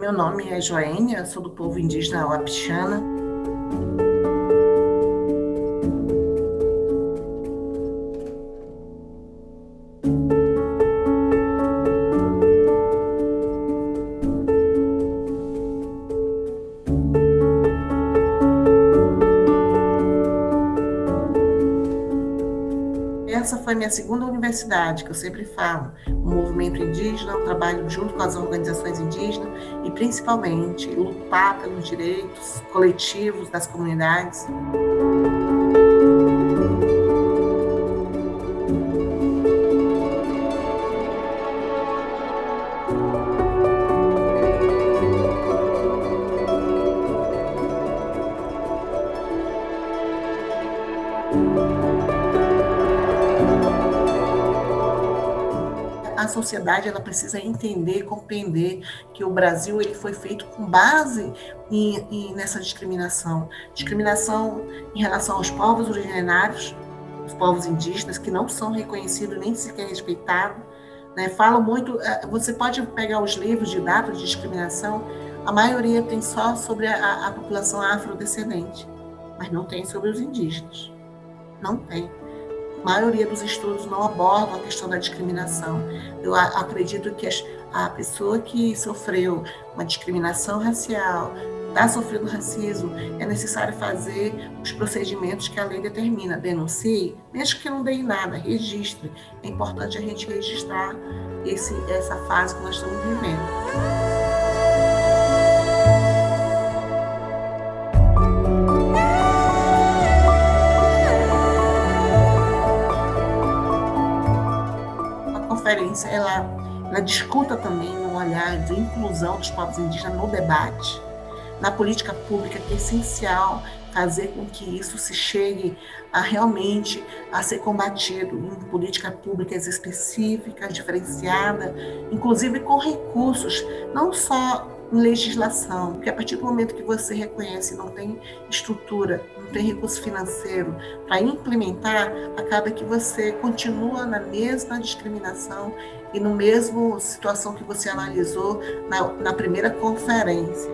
Meu nome é Joênia, sou do povo indígena Wapixana. Essa foi minha segunda universidade, que eu sempre falo, o movimento indígena, o trabalho junto com as organizações indígenas e, principalmente, lutar pelos direitos coletivos das comunidades. Sociedade ela precisa entender, compreender que o Brasil ele foi feito com base em, em, nessa discriminação, discriminação em relação aos povos originários, os povos indígenas que não são reconhecidos nem sequer respeitados, né? Falam muito, eh, você pode pegar os livros de dados de discriminação, a maioria tem só sobre a, a população afrodescendente, mas não tem sobre os indígenas, não tem. Maioria dos estudos não abordam a questão da discriminação. Eu acredito que a pessoa que sofreu uma discriminação racial, está sofrendo racismo, é necessário fazer os procedimentos que a lei determina. Denuncie, mesmo que não dê em nada, registre. É importante a gente registrar esse, essa fase que nós estamos vivendo. Conferência ela, ela discuta também um olhar de inclusão dos povos indígenas no debate, na política pública, que é essencial fazer com que isso se chegue a realmente a ser combatido em políticas públicas específicas, diferenciadas, inclusive com recursos, não só legislação, porque a partir do momento que você reconhece não tem estrutura, não tem recurso financeiro para implementar, acaba que você continua na mesma discriminação e no mesmo situação que você analisou na, na primeira conferência.